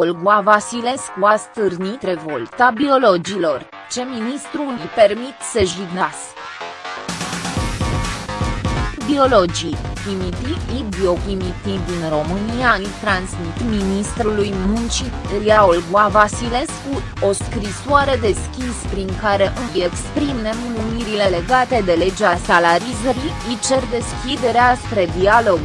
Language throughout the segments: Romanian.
Olga Vasilescu a stârnit revolta biologilor, ce ministrul îi permit să jignească. Biologii, chimiti biochimiti din România îi transmit ministrului muncii, Ria Olga Vasilescu, o scrisoare deschis prin care îi exprim nemulumirile legate de legea salarizării, îi cer deschiderea spre dialog.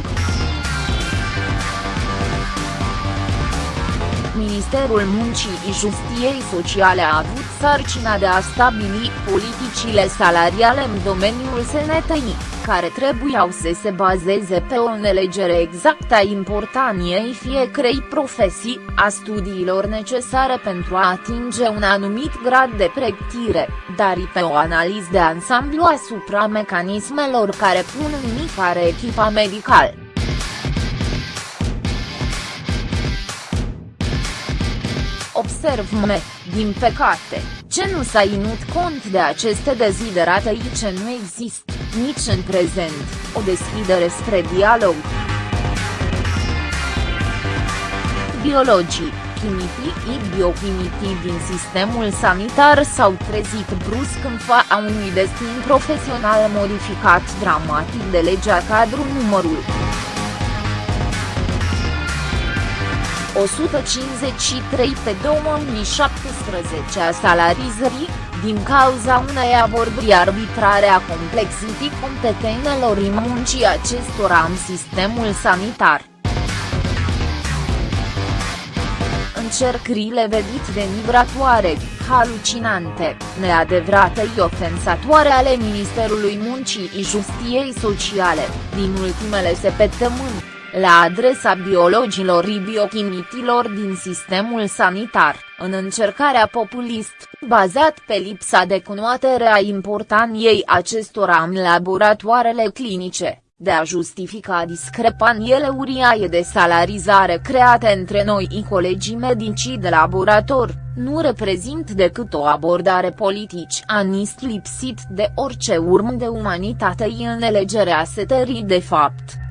Ministerul Muncii și Justiției Sociale a avut sarcina de a stabili politicile salariale în domeniul sănătății, care trebuiau să se bazeze pe o înțelegere exactă a importanției fiecarei profesii, a studiilor necesare pentru a atinge un anumit grad de pregătire, dar și pe o analiză de ansamblu asupra mecanismelor care pun în mișcare echipa medicală. Observ me, din păcate, ce nu s-a inut cont de aceste deziderate și ce nu există, nici în prezent, o deschidere spre dialog. Biologii, chimitii și biochimitii din sistemul sanitar s-au trezit brusc în fața unui destin profesional modificat dramatic de legea cadru numărul 153 pe 2017 a salarizării, din cauza unei abordări arbitrare a complexității competențelor în muncii acestora în sistemul sanitar. Încercările vedite de migratoare, halucinante, neadevărate și ofensatoare ale Ministerului Muncii și Justiției Sociale, din ultimele săptămâni, la adresa biologilor și biochimitilor din sistemul sanitar, în încercarea populist, bazat pe lipsa de cunoaștere a importanței acestora în laboratoarele clinice, de a justifica discrepanțele uriașe de salarizare create între noi și colegii medici de laborator, nu reprezint decât o abordare politici anist lipsit de orice urmă de umanitate în elegerea setării de fapt.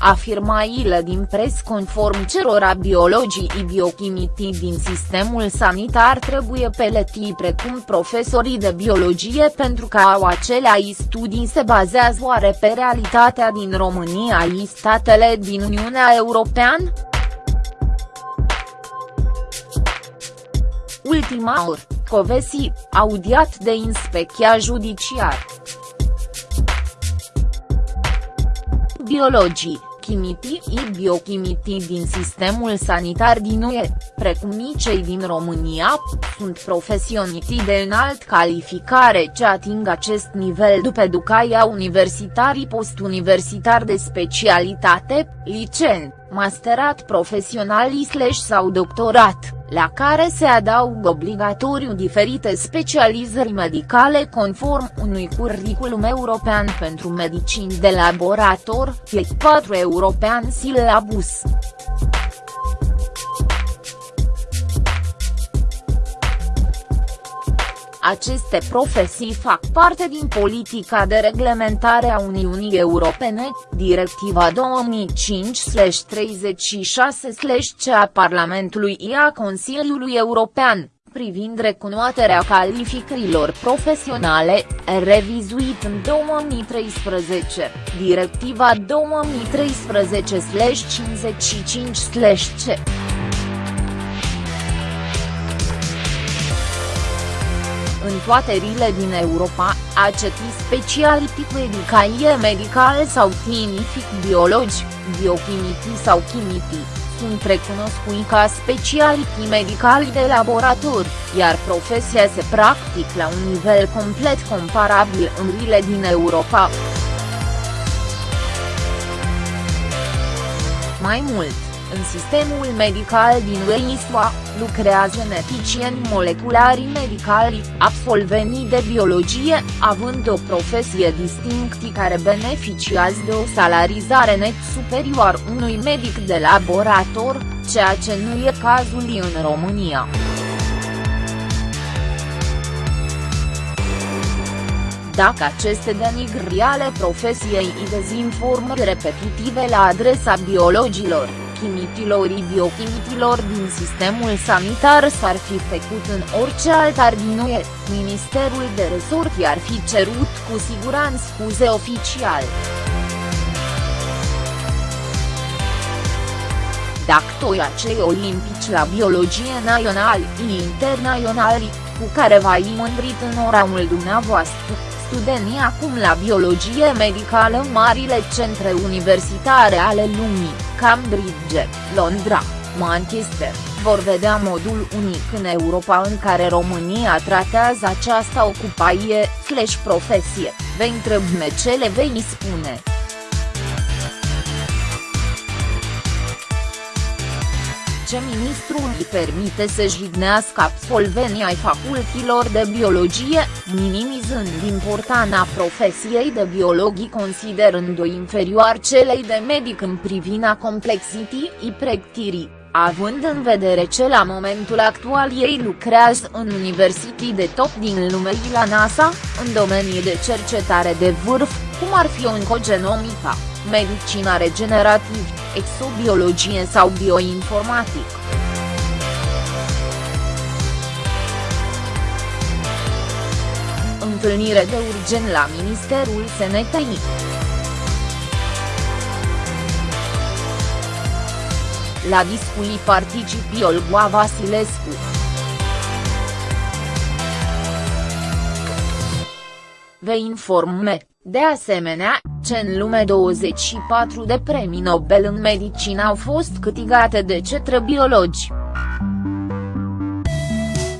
Afirmaile din pres conform cerora biologii și biochimitii din sistemul sanitar trebuie peletii precum profesorii de biologie pentru că au acelea studii se bazează oare pe realitatea din România și statele din Uniunea Europeană? Ultima oră, Covesi, audiat de inspecția judiciar. Biologii, chimitii și biochimitii din sistemul sanitar din UE, precum cei din România, sunt profesioniști de înalt calificare ce ating acest nivel după educația universitarii post-universitar de specialitate, licent, masterat profesional slash sau doctorat la care se adaugă obligatoriu diferite specializări medicale conform unui curriculum european pentru medicini de laborator, fie 4 european silabus. Aceste profesii fac parte din politica de reglementare a Uniunii Europene, Directiva 2005-36-C a Parlamentului și a Consiliului European, privind recunoașterea calificărilor profesionale, revizuit în 2013, Directiva 2013-55-C. Toate rile din Europa, aceti speciality cu educație medicală sau clinific biologi, biochimiti sau chimiti, sunt recunoscuți ca speciality medicali de laborator, iar profesia se practic la un nivel complet comparabil în rile din Europa. Mai mult, în sistemul medical din UEISUA, lucrează geneticieni moleculari medicali, absolvenii de biologie, având o profesie distinctă care beneficiază de o salarizare net superioară unui medic de laborator, ceea ce nu e cazul în România. dacă aceste denigrări ale profesiei și dezinformări repetitive la adresa biologilor, chimitilor biochimitilor din sistemul sanitar s-ar fi făcut în orice alt ar din UE, Ministerul de Resort i-ar fi cerut cu siguranță scuze oficial. Dacă acei olimpici la biologie naționali și internaționali, cu care v-ai mândrit în oraul dumneavoastră, studenii acum la biologie medicală în marile centre universitare ale lumii, Cambridge, Londra, Manchester, vor vedea modul unic în Europa în care România tratează această ocupație, slash profesie, vei întrebme ce le vei spune. Ce ministrul îi permite să jignească absolvenii ai facultilor de biologie, minimizând importanța profesiei de biologii considerând-o inferior celei de medic în privina complexității și pregătirii. Având în vedere ce la momentul actual ei lucrează în universități de top din lume și la NASA, în domenii de cercetare de vârf, cum ar fi oncogenomica, medicina regenerativ, exobiologie sau bioinformatic. Întâlnire de urgent la Ministerul Sănătății. La discuții participi Olgoa Vasilescu. Vă informe, de asemenea, ce în lume 24 de premii Nobel în medicină au fost câștigate de cetre biologi.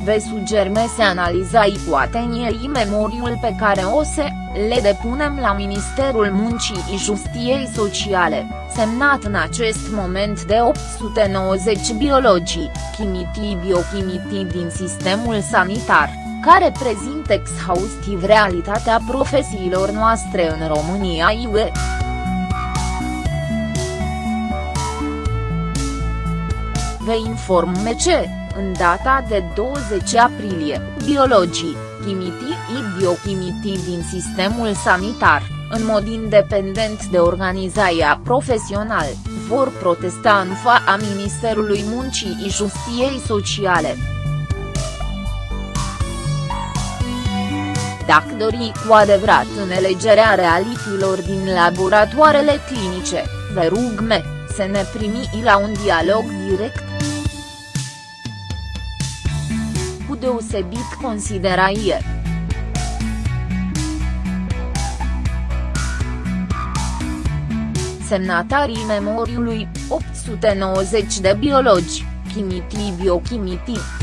Vă sugerme să analizai cu atenție memoriul pe care o să le depunem la Ministerul Muncii și Justiției Sociale, semnat în acest moment de 890 biologii, chimitii biochimitii din sistemul sanitar care prezintă exhaustiv realitatea profesiilor noastre în România UE. Vă informe ce, în data de 20 aprilie, biologii, chimitii și biochimitii din sistemul sanitar, în mod independent de organizația profesional, vor protesta în fața Ministerului Muncii și Justiției Sociale. Dacă dori cu adevărat înelegerea realitilor din laboratoarele clinice, vă rugme, să ne primi la un dialog direct. Cu deosebit consideraie. Semnatarii memoriului, 890 de biologi, chimitii biochimitii.